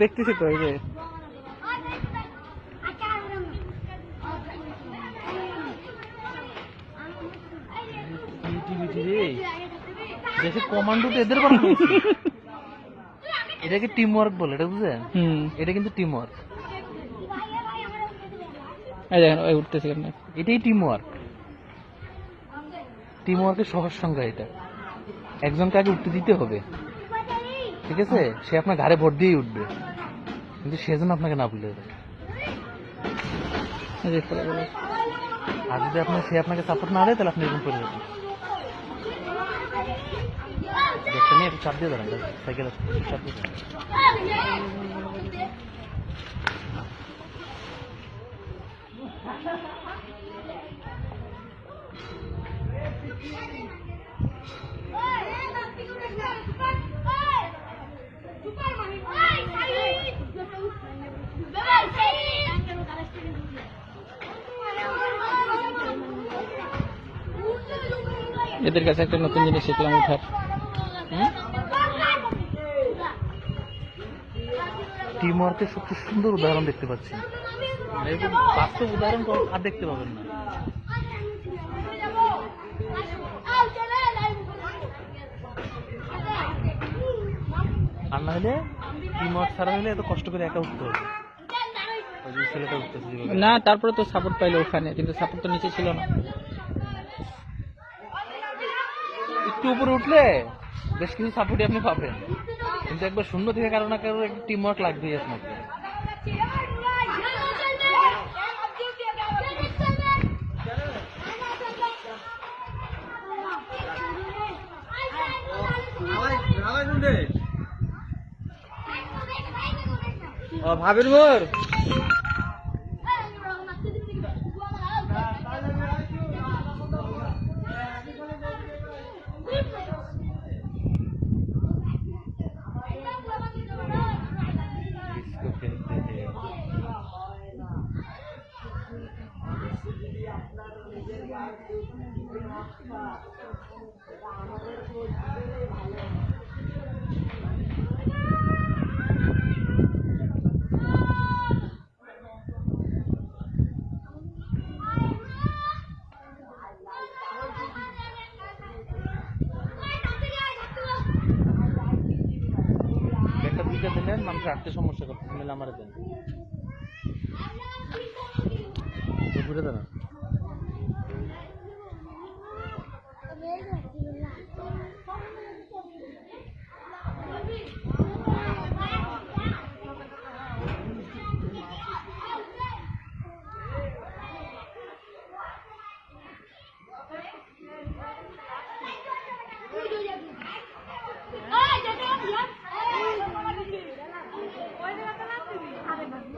দেখতেছি তো এই যে। দেশে কমান্ডো তো এদের বানানো এটাকে টিম ওয়ার্ক বলে এটা বুঝলেন? হুম। এটা কিন্তু টিম ওয়ার্ক এই দেখেন ওই উঠতেছি আপনি এটাই টিম ওয়ার্ক টিম ওয়ার্কের সহজ সংজ্ঞা এটা। একজনকে আগে উঠতে দিতে হবে। ঠিক আছে? সে আপনার ঘাড়ে ভোট দিয়েই উঠবে। কিন্তু সেজন্য আপনাকে না ভুলে করো। আর যদি আপনার সে আপনাকে সাপোর্ট না দেয়, তাহলে আপনি এরকম করে যাবেন নিয়ে একটু চাপ দিয়ে দাঁড়ান সাইকেল চাপ দিয়ে দাঁড়ান। এদের কাছে একটা নতুন জিনিস শিখলাম উঠার। টিম ওয়ার্কের সবচেয়ে সুন্দর উদাহরণ দেখতে পাচ্ছি। বাস্তব উদাহরণ আর দেখতে পাবেন না। আর না হলে টিম ওয়ার্ক ছাড়া হলে এত কষ্ট করে একা উঠতে হবে। না তারপরে তো সাপোর্ট পাইলো ওখানে কিন্তু সাপোর্ট তো নিচে ছিল না। একটু উপরে উঠলে বেশ কিছু সাপোর্টই আপনি পাবেন। কিন্তু একবার শূন্য থেকে কারও না কারও একটি টিমওয়ার্ক লাগবেই আপনাকে ভাবির মোর দুইটা দিলেন মানুষ রাখতে সমস্যা করতে মিলে আমার দেন। ঘুরে দাঁড়ান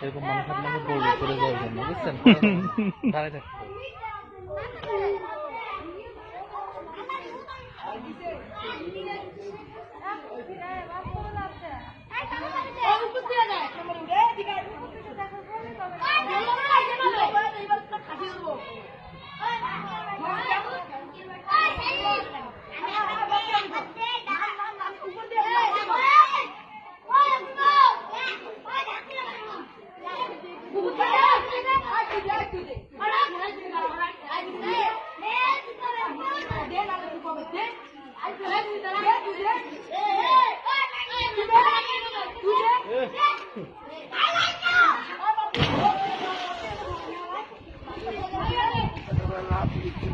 এরকম মানুষ আপনাকে বলবে চলে যাওয়ার জন্য বুঝছেন? দাঁড়ায় आप लिखी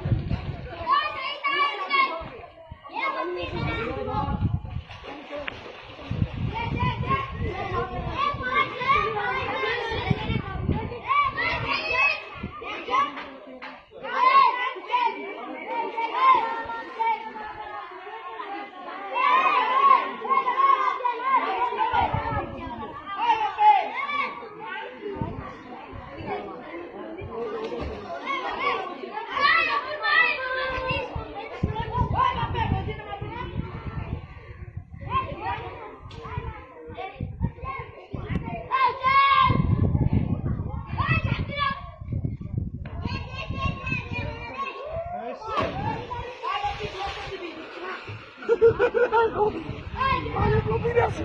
আছে